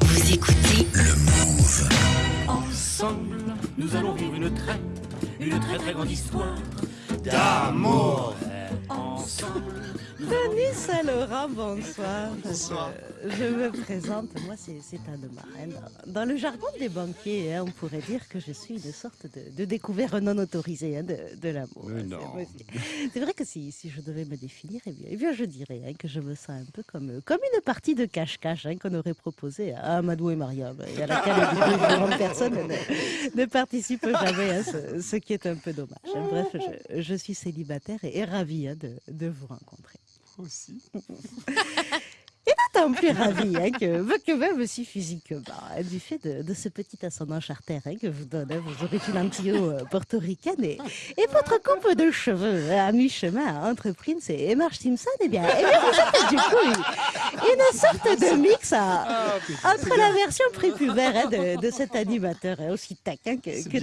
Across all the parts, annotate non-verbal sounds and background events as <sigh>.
Vous écoutez Le Move. Ensemble, nous allons vivre une très, une très très grande histoire d'amour. Ensemble, Denis Saint-Laurent, bonsoir. Bonsoir. Je me présente, moi c'est Marraine. Dans, le jargon des banquiers, hein, on pourrait dire que je suis une sorte de, de découvert non autorisé hein, de, de l'amour. C'est vrai que si, si je devais me définir, eh bien, eh bien, je dirais hein, que je me sens un peu comme, comme une partie de cache-cache hein, qu'on aurait proposée à Amadou et Mariam, et à laquelle personne ne, ne participe jamais, hein, ce, ce qui est un peu dommage. Bref, je, je suis célibataire et, et ravie de, de vous rencontrer. Aussi. <laughs> D'autant plus ravi hein, que, que même si physiquement, hein, du fait de, de ce petit ascendant charter hein, que vous donne, vos origines antio-portoricaines et, et votre coupe de cheveux hein, à mi-chemin entre Prince et, Marge Simpson, eh bien, eh bien vous êtes du coup une, sorte de mix à- entre la version prépubère de, de cet animateur aussi taquin que, que.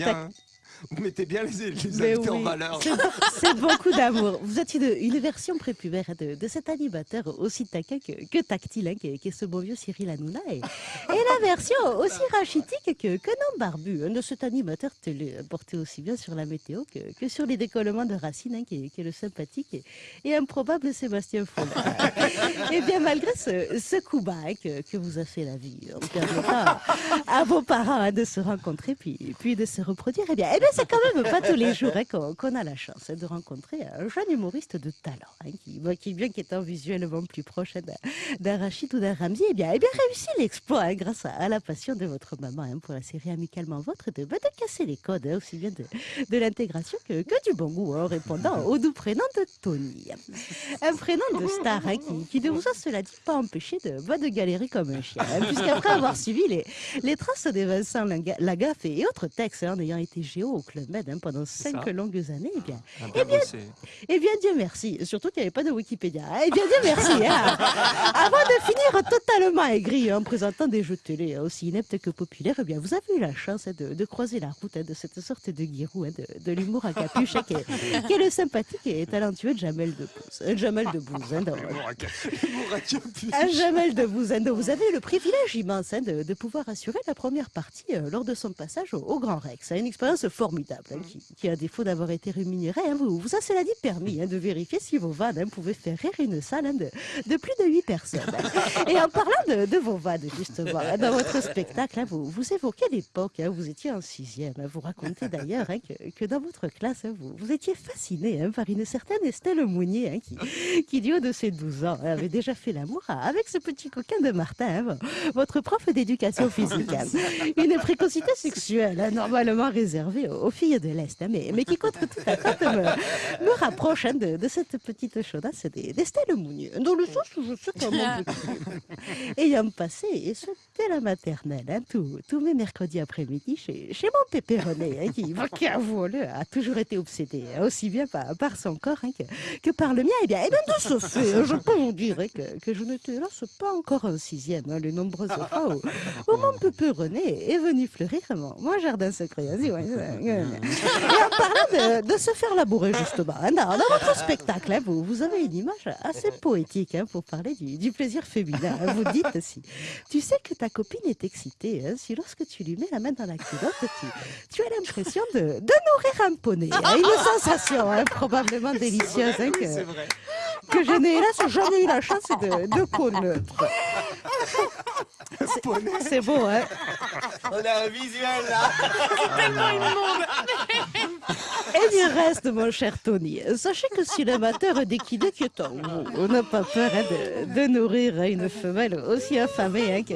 Vous mettez bien les, les invités en oui, valeur. c'est- beaucoup d'amour. Vous êtes une, une version prépubère de, de cet animateur aussi taquin que, que tactile, hein, qui, est- ce beau vieux Cyril Hanouna, et, et la version aussi rachitique que, non barbu de cet animateur télé, hein, porté aussi bien sur la météo que, que sur les décollements de Racine, hein, qui, est, qui est le sympathique et, et improbable Sébastien Follin. <laughs> Et bien malgré ce, ce coup bas hein, que, que vous a fait la vie, en permettant à, à vos parents hein, de se rencontrer puis, puis de se reproduire, eh bien, eh bien c'est quand même pas tous les jours qu'on a la chance de rencontrer un jeune humoriste de talent, qui, qui, bien qu'étant visuellement plus proche d'un- Rachid ou d'un Ramsey, eh bien, eh bien réussit l'exploit grâce à, à la passion de votre maman hein, pour la série Amicalement Votre de, bah, de casser les codes, hein, aussi bien de, de l'intégration que, que du bon goût, hein, en répondant au doux prénom de Tony. Un prénom de star qui, qui ne vous a, cela dit, pas empêché de, bah, de galérer comme un chien. Puisqu'après avoir suivi les, les traces des Vincent Laga- Lagaffe et autres textes, en ayant été géo au Club Med pendant cinq ça. longues années, eh bien, Ah, bien bossé. eh bien, Dieu merci. Surtout qu'il n'y avait pas de Wikipédia. Eh bien, Dieu merci. Avant de finir totalement aigri en présentant des de télé aussi ineptes que populaires, eh bien, vous avez eu la chance hein, de, de croiser la route hein, de cette sorte de guirou hein, de, de l'humour à capuche qui, est, qui est le sympathique et talentueux Jamel Debbouze. Euh, Jamel Debbouze. hein, un Jamel Debbouze. hein, vous avez eu le privilège immense hein, de, de pouvoir assurer la première partie euh, lors de son passage au, au Grand Rex. Une expérience formidable qui, qui, à défaut d'avoir été rémunérée, vous, vous a cela dit permis de vérifier si vos vannes pouvaient faire rire une salle de, de plus de 8 personnes. Et en parlant de, de vos vannes, justement, dans votre spectacle, hein, vous, vous évoquez l'époque, hein, vous étiez en sixième. hein, vous racontez d'ailleurs hein, que, que dans votre classe, hein, vous, vous étiez fasciné par une certaine Estelle Mounier qui, qui, du haut de ses 12 ans, avait déjà fait l'amour avec ce petit coquin de Martin, votre prof d'éducation physique. Une précocité sexuelle, normalement réservée aux, aux filles de l'Est, mais, mais qui, contre toute attente, me, me rapproche de, de cette petite chaudasse des- d'Estelle Mounier, dans le sens où je sais comment vous <laughs> Ayant passé, et ce dès la maternelle, hein, tous tous mes mercredis après-midi chez, chez mon pépé René, hein, qui, <laughs> qui avouons-le, a toujours été obsédé, hein, aussi bien par, son corps que, que par le mien. Et bien, et bien de ce fait, je peux vous dire que, que je n'étais hélas pas encore en sixième, les nombreuses fois où, mon pépé René est venu fleurir mon, mon jardin secret. Et en parlant de, de se faire labourer, justement, dans, dans votre spectacle, vous, vous avez une image assez poétique pour parler du, du plaisir féminin. Vous dites si tu sais que ta copine est excitée, hein, si lorsque tu lui mets la main dans la culotte, tu, tu as l'impression de, de nourrir un poney. hein. Une sensation hein, probablement délicieuse hein, que, C'est vrai. que je n'ai hélas jamais eu la chance de, de connaître. C'est- C'est beau, hein On a un visuel là. Et il reste, mon cher Tony, sachez que si l'amateur d'équidé qui est en vous, on n'a pas peur hein, de, de nourrir une femelle aussi affamée hein, que,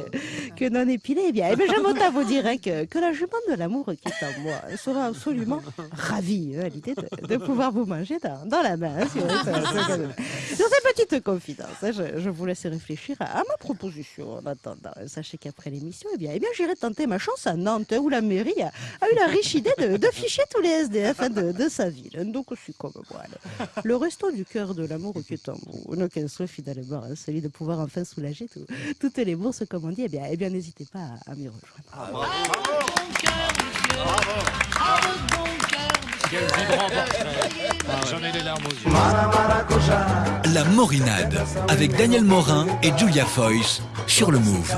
que non épilée, eh bien, eh autant vous dire hein, que, que la jument de l'amour qui est en moi sera absolument ravie hein, à l'idée de, pouvoir vous manger dans, la main. hein, Sur ces petites confidences, je, vous laisse réfléchir à, ma proposition en attendant. Sachez qu'après l'émission, eh bien, eh bien, j'irai tenter ma chance à Nantes, où la mairie a, eu la riche idée de, de ficher tous les SDF de, sa ville. Donc, je comme moi. Le, resto du cœur de l'amour qui est en vous, souhait finalement, celui de pouvoir enfin soulager tout- toutes les bourses, comme on dit, eh bien, eh bien n'hésitez pas à, à m'y rejoindre. Bon cœur, monsieur. À votre bon cœur, monsieur. Quel vibrant portrait. J'en ai les larmes aux yeux. La Morinade avec Daniel Morin et Julia Foyce sur le Move.